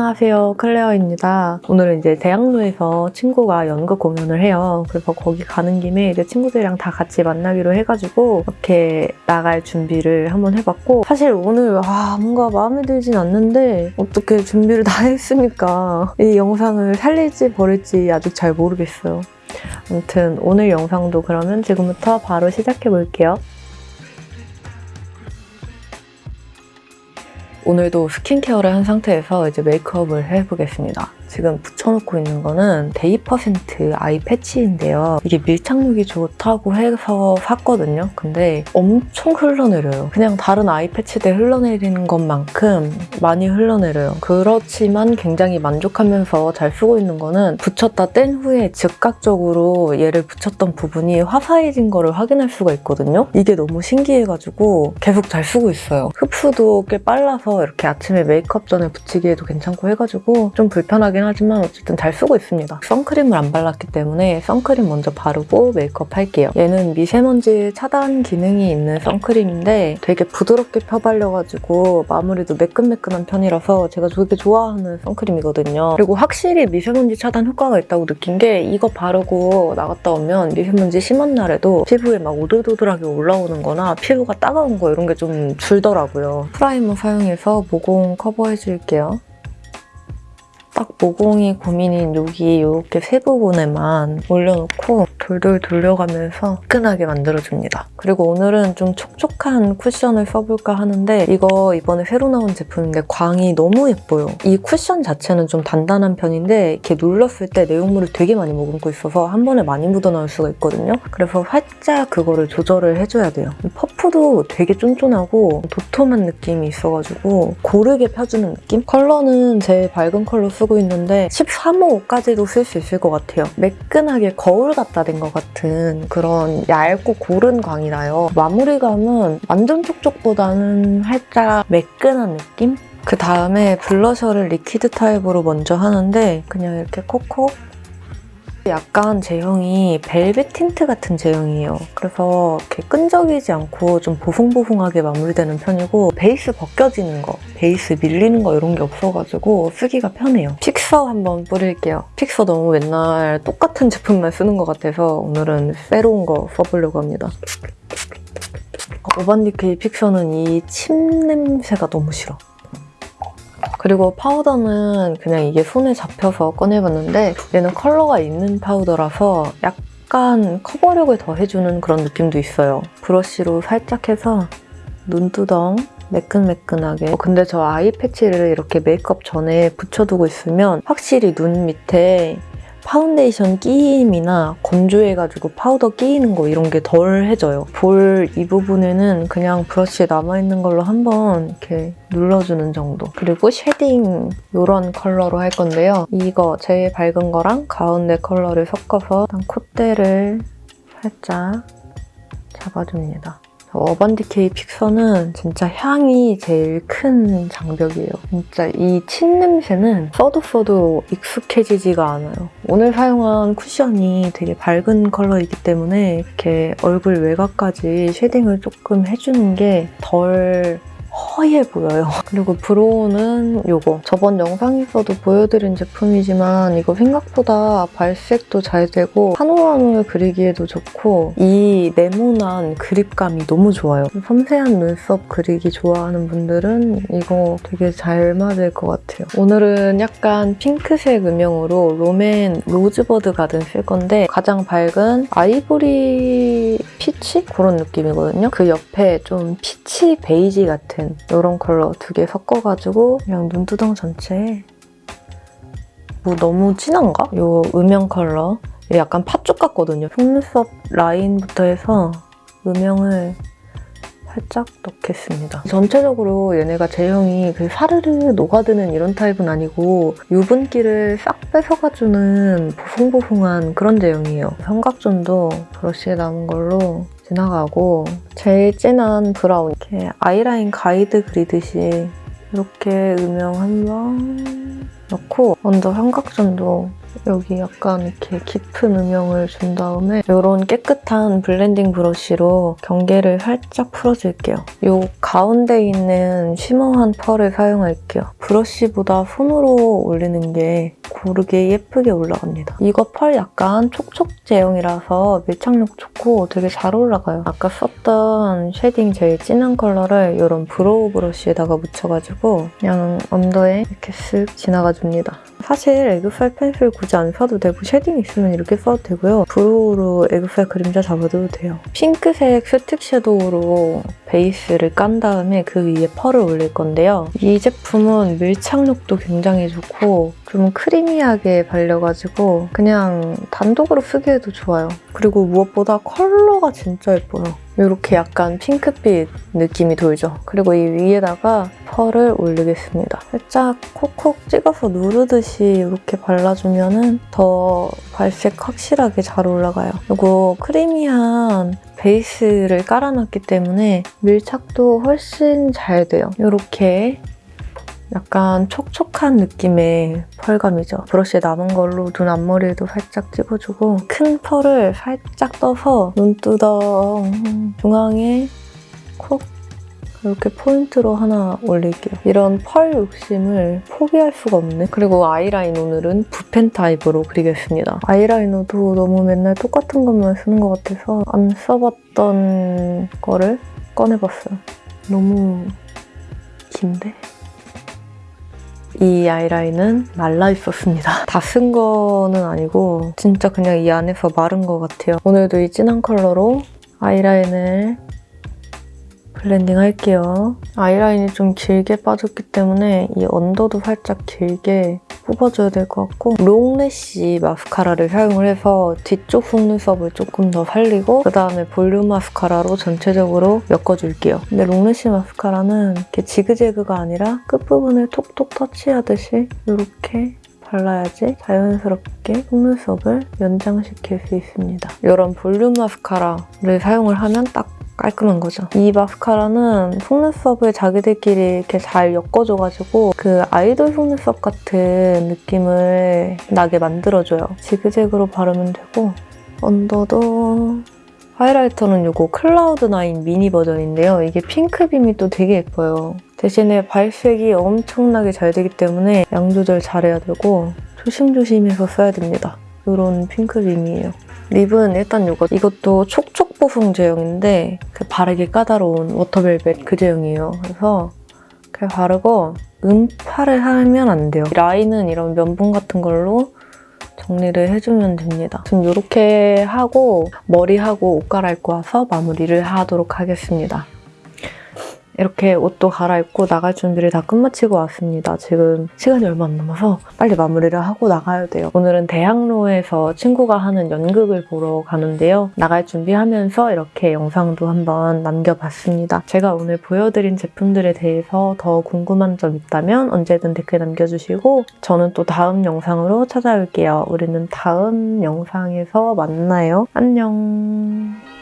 안녕하세요. 클레어입니다. 오늘은 이제 대학로에서 친구가 연극 공연을 해요. 그래서 거기 가는 김에 이제 친구들이랑 다 같이 만나기로 해가지고 이렇게 나갈 준비를 한번 해봤고 사실 오늘 와 뭔가 마음에 들진 않는데 어떻게 준비를 다 했으니까? 이 영상을 살릴지 버릴지 아직 잘 모르겠어요. 아무튼 오늘 영상도 그러면 지금부터 바로 시작해 볼게요 오늘도 스킨케어를 한 상태에서 이제 메이크업을 해보겠습니다. 지금 붙여놓고 있는 거는 데이퍼센트 아이 패치인데요. 이게 밀착력이 좋다고 해서 샀거든요. 근데 엄청 흘러내려요. 그냥 다른 아이 패치들 흘러내리는 것만큼 많이 흘러내려요. 그렇지만 굉장히 만족하면서 잘 쓰고 있는 거는 붙였다 뗀 후에 즉각적으로 얘를 붙였던 부분이 화사해진 거를 확인할 수가 있거든요. 이게 너무 신기해가지고 계속 잘 쓰고 있어요. 흡수도 꽤 빨라서 이렇게 아침에 메이크업 전에 붙이기에도 괜찮고 해가지고 좀 불편하긴 하지만 어쨌든 잘 쓰고 있습니다. 선크림을 안 발랐기 때문에 선크림 먼저 바르고 메이크업 할게요. 얘는 미세먼지 차단 기능이 있는 선크림인데 되게 부드럽게 펴발려가지고 마무리도 매끈매끈한 편이라서 제가 되게 좋아하는 선크림이거든요. 그리고 확실히 미세먼지 차단 효과가 있다고 느낀 게 이거 바르고 나갔다 오면 미세먼지 심한 날에도 피부에 막 오돌도돌하게 올라오는 거나 피부가 따가운 거 이런 게 좀 줄더라고요. 프라이머 사용해서 모공 커버해줄게요. 딱 모공이 고민인 여기 이렇게 세 부분에만 올려놓고 돌돌 돌려가면서 매끈하게 만들어줍니다. 그리고 오늘은 좀 촉촉한 쿠션을 써볼까 하는데 이거 이번에 새로 나온 제품인데 광이 너무 예뻐요. 이 쿠션 자체는 좀 단단한 편인데 이렇게 눌렀을 때 내용물을 되게 많이 머금고 있어서 한 번에 많이 묻어나올 수가 있거든요. 그래서 살짝 그거를 조절을 해줘야 돼요. 퍼프도 되게 쫀쫀하고 도톰한 느낌이 있어가지고 고르게 펴주는 느낌? 컬러는 제일 밝은 컬러 쓰고 있는데 13호까지도 쓸 수 있을 것 같아요. 매끈하게 거울 갖다 댄 것 같은 그런 얇고 고른 광이 나요. 마무리감은 완전 촉촉보다는 살짝 매끈한 느낌? 그 다음에 블러셔를 리퀴드 타입으로 먼저 하는데 그냥 이렇게 콕콕 약간 제형이 벨벳 틴트 같은 제형이에요. 그래서 이렇게 끈적이지 않고 좀 보송보송하게 마무리되는 편이고 베이스 벗겨지는 거, 베이스 밀리는 거 이런 게 없어가지고 쓰기가 편해요. 픽서 한번 뿌릴게요. 픽서 너무 맨날 똑같은 제품만 쓰는 것 같아서 오늘은 새로운 거 써보려고 합니다. 어반디케이 픽서는 이 침 냄새가 너무 싫어. 그리고 파우더는 그냥 이게 손에 잡혀서 꺼내봤는데 얘는 컬러가 있는 파우더라서 약간 커버력을 더 해주는 그런 느낌도 있어요. 브러쉬로 살짝 해서 눈두덩 매끈매끈하게 어, 근데 저 아이 패치를 이렇게 메이크업 전에 붙여두고 있으면 확실히 눈 밑에 파운데이션 끼임이나 건조해가지고 파우더 끼이는 거 이런 게 덜해져요. 볼 이 부분에는 그냥 브러쉬에 남아있는 걸로 한번 이렇게 눌러주는 정도. 그리고 쉐딩 이런 컬러로 할 건데요. 이거 제일 밝은 거랑 가운데 컬러를 섞어서 일단 콧대를 살짝 잡아줍니다. 어반디케이 픽서는 진짜 향이 제일 큰 장벽이에요. 진짜 이 침 냄새는 써도 써도 익숙해지지가 않아요. 오늘 사용한 쿠션이 되게 밝은 컬러이기 때문에 이렇게 얼굴 외곽까지 쉐딩을 조금 해주는 게 덜 허해 보여요. 그리고 브로우는 이거 저번 영상에서도 보여드린 제품이지만 이거 생각보다 발색도 잘 되고 한올한올 그리기에도 좋고 이 네모난 그립감이 너무 좋아요. 섬세한 눈썹 그리기 좋아하는 분들은 이거 되게 잘 맞을 것 같아요. 오늘은 약간 핑크색 음영으로 롬앤 로즈버드 가든 쓸 건데 가장 밝은 아이보리 피치? 그런 느낌이거든요. 그 옆에 좀 피치 베이지 같은 이런 컬러 두 개 섞어가지고 그냥 눈두덩 전체에 뭐 너무 진한가? 이 음영 컬러 약간 팥죽 같거든요. 속눈썹 라인부터 해서 음영을 살짝 넣겠습니다. 전체적으로 얘네가 제형이 그 사르르 녹아드는 이런 타입은 아니고 유분기를 싹 뺏어가주는 보송보송한 그런 제형이에요. 삼각존도 브러쉬에 남은 걸로 지나가고 제일 진한 브라운 이렇게 아이라인 가이드 그리듯이 이렇게 음영 한 번 넣고 먼저 삼각존도 여기 약간 이렇게 깊은 음영을 준 다음에 이런 깨끗한 블렌딩 브러쉬로 경계를 살짝 풀어줄게요. 이 가운데 있는 쉬머한 펄을 사용할게요. 브러쉬보다 손으로 올리는 게 고르게 예쁘게 올라갑니다. 이거 펄 약간 촉촉 제형이라서 밀착력 좋고 되게 잘 올라가요. 아까 썼던 쉐딩 제일 진한 컬러를 이런 브로우 브러쉬에다가 묻혀가지고 그냥 언더에 이렇게 쓱 지나가줍니다. 사실 애교살 펜슬 굳이 안 써도 되고 쉐딩 있으면 이렇게 써도 되고요. 브로우로 애교살 그림자 잡아도 돼요. 핑크색 스틱 섀도우로 베이스를 깐 다음에 그 위에 펄을 올릴 건데요. 이 제품은 밀착력도 굉장히 좋고 좀 크리미하게 발려가지고 그냥 단독으로 쓰기에도 좋아요. 그리고 무엇보다 컬러가 진짜 예뻐요. 이렇게 약간 핑크빛 느낌이 돌죠. 그리고 이 위에다가 펄을 올리겠습니다. 살짝 콕콕 찍어서 누르듯이 이렇게 발라주면 더 발색 확실하게 잘 올라가요. 그리고 크리미한 베이스를 깔아놨기 때문에 밀착도 훨씬 잘 돼요. 이렇게 약간 촉촉한 느낌의 펄감이죠. 브러쉬에 남은 걸로 눈 앞머리에도 살짝 찍어주고 큰 펄을 살짝 떠서 눈두덩 중앙에 콕 이렇게 포인트로 하나 올릴게요. 이런 펄 욕심을 포기할 수가 없네. 그리고 아이라인 오늘은 붓펜 타입으로 그리겠습니다. 아이라이너도 너무 맨날 똑같은 것만 쓰는 것 같아서 안 써봤던 거를 꺼내봤어요. 너무 긴데? 이 아이라인은 말라 있었습니다. 다 쓴 거는 아니고 진짜 그냥 이 안에서 마른 것 같아요. 오늘도 이 진한 컬러로 아이라인을 블렌딩 할게요. 아이라인이 좀 길게 빠졌기 때문에 이 언더도 살짝 길게 뽑아줘야 될 것 같고 long lash 마스카라를 사용을 해서 뒤쪽 속눈썹을 조금 더 살리고 그다음에 볼륨 마스카라로 전체적으로 엮어줄게요. 근데 long lash 마스카라는 이렇게 지그재그가 아니라 끝부분을 톡톡 터치하듯이 이렇게 발라야지 자연스럽게 속눈썹을 연장시킬 수 있습니다. 이런 볼륨 마스카라를 사용을 하면 딱 깔끔한 거죠. 이 마스카라는 속눈썹을 자기들끼리 이렇게 잘 엮어줘가지고 그 아이돌 속눈썹 같은 느낌을 나게 만들어줘요. 지그재그로 바르면 되고 언더도 하이라이터는 이거 클라우드9 미니 버전인데요. 이게 핑크빔이 또 되게 예뻐요. 대신에 발색이 엄청나게 잘 되기 때문에 양 조절 잘해야 되고 조심조심해서 써야 됩니다. 이런 핑크빔이에요. 립은 일단 이거 이것도 촉촉 보송 제형인데 그 바르기 까다로운 워터벨벳 그 제형이에요. 그래서 그냥 바르고 음파를 하면 안 돼요. 라인은 이런 면봉 같은 걸로 정리를 해주면 됩니다. 지금 이렇게 하고 머리하고 옷 갈아입고 와서 마무리를 하도록 하겠습니다. 이렇게 옷도 갈아입고 나갈 준비를 다 끝마치고 왔습니다. 지금 시간이 얼마 안 남아서 빨리 마무리를 하고 나가야 돼요. 오늘은 대학로에서 친구가 하는 연극을 보러 가는데요. 나갈 준비하면서 이렇게 영상도 한번 남겨봤습니다. 제가 오늘 보여드린 제품들에 대해서 더 궁금한 점 있다면 언제든 댓글 남겨주시고 저는 또 다음 영상으로 찾아올게요. 우리는 다음 영상에서 만나요. 안녕.